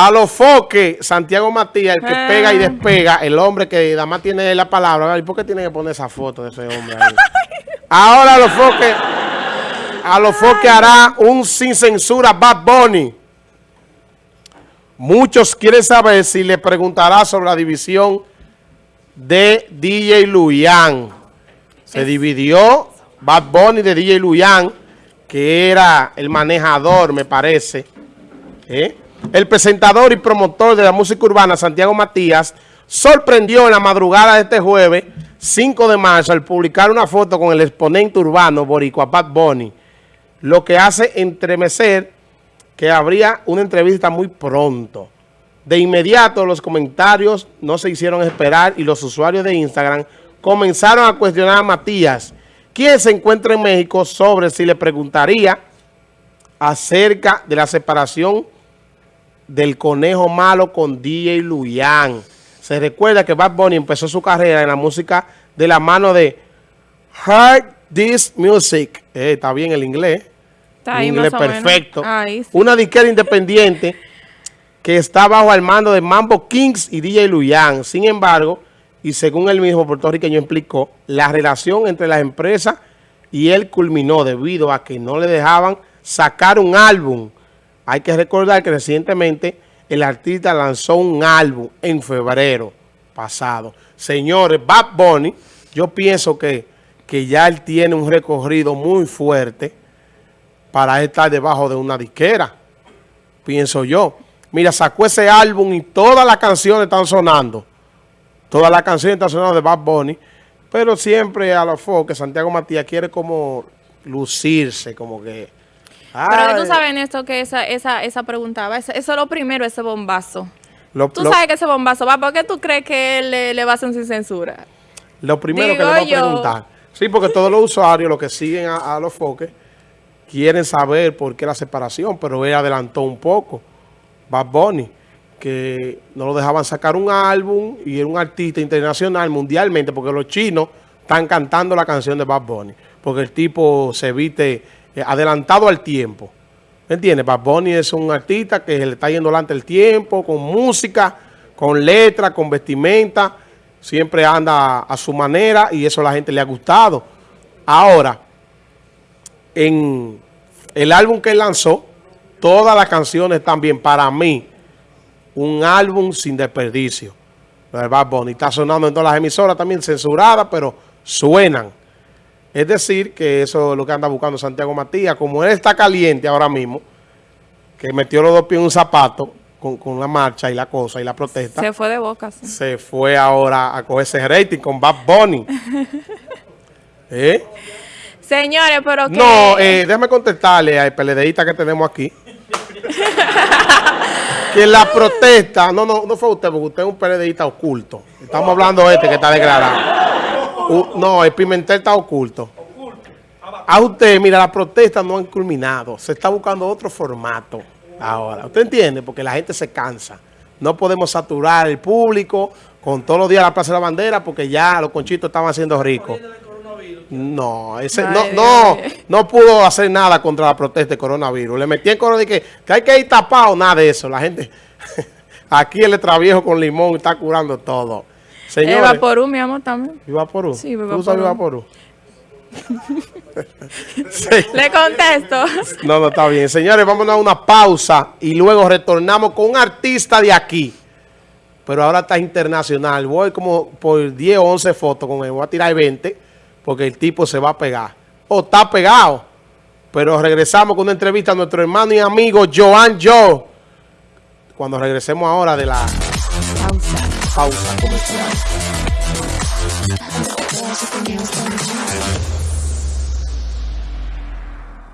A los foques, Santiago Matías, el que pega y despega, el hombre que nada más tiene la palabra. ¿Y por qué tiene que poner esa foto de ese hombre ahí? Ahora a los foques, a los foques hará un sin censura Bad Bunny. Muchos quieren saber si le preguntará sobre la división de DJ Luyan. Se dividió Bad Bunny de DJ Luyan, que era el manejador, me parece. ¿eh? El presentador y promotor de la música urbana, Santiago Matías, sorprendió en la madrugada de este jueves, 5 de marzo, al publicar una foto con el exponente urbano boricua Bad lo que hace entremecer que habría una entrevista muy pronto. De inmediato los comentarios no se hicieron esperar y los usuarios de Instagram comenzaron a cuestionar a Matías, quien se encuentra en México, sobre si le preguntaría acerca de la separación del conejo malo con DJ Luyan. Se recuerda que Bad Bunny empezó su carrera en la música de la mano de Hard This Music. Eh, está bien el inglés. Está inglés perfecto. Una disquera independiente que está bajo el mando de Mambo Kings y DJ Luyan. Sin embargo, y según el mismo puertorriqueño explicó, la relación entre las empresas y él culminó debido a que no le dejaban sacar un álbum hay que recordar que recientemente el artista lanzó un álbum en febrero pasado. Señores, Bad Bunny, yo pienso que, que ya él tiene un recorrido muy fuerte para estar debajo de una disquera, pienso yo. Mira, sacó ese álbum y todas las canciones están sonando. Todas las canciones están sonando de Bad Bunny. Pero siempre a los que Santiago Matías quiere como lucirse, como que pero tú sabes, esto que esa, esa, esa preguntaba, eso, es lo primero, ese bombazo. tú sabes que ese bombazo va, ¿por qué tú crees que él le, va a hacer sin censura? Lo primero que le voy a preguntar. Sí, porque todos los usuarios, los que siguen a, los foques, quieren saber por qué la separación, pero él adelantó un poco. Bad Bunny, que no lo dejaban sacar un álbum y era un artista internacional mundialmente, porque los chinos están cantando la canción de Bad Bunny, porque el tipo se viste eh, adelantado al tiempo. ¿Me entiendes? Bad Bunny es un artista que le está yendo delante el tiempo, con música, con letra, con vestimenta. Siempre anda a su manera y eso a la gente le ha gustado. Ahora, en el álbum que él lanzó, todas las canciones también, para mí, un álbum sin desperdicio. Bad Bunny está sonando en todas las emisoras también, censuradas, pero suenan. Es decir, que eso es lo que anda buscando Santiago Matías. Como él está caliente ahora mismo, que metió los dos pies en un zapato con, la marcha y la cosa y la protesta. Se fue de boca. Se fue ahora a coger ese rating con Bad Bunny. ¿Eh? Señores, pero que... No, eh, déjame contestarle al PLDista que tenemos aquí. que la protesta... No, no, no fue usted, porque usted es un PLDista oculto. Estamos hablando de este que está declarado no, el Pimentel está oculto. A usted, mira, las protestas no han culminado. Se está buscando otro formato ahora. ¿Usted entiende? Porque la gente se cansa. No podemos saturar el público con todos los días la Plaza de la Bandera porque ya los conchitos estaban haciendo ricos. No, ese, no, no, no pudo hacer nada contra la protesta de coronavirus. Le metí en coro de que, hay que ir tapado, nada de eso. La gente, aquí el extraviejo con limón está curando todo. Señores, Vaporú, mi amor, también. ¿Y Vaporú? Sí, ¿Tú sabes Vaporú? Le contesto. No, no, está bien. Señores, vamos a una pausa y luego retornamos con un artista de aquí. Pero ahora está internacional. Voy como por 10 o 11 fotos con él. Voy a tirar 20 porque el tipo se va a pegar. O está pegado. Pero regresamos con una entrevista a nuestro hermano y amigo Joan Joe. Cuando regresemos ahora de la pausa comercial.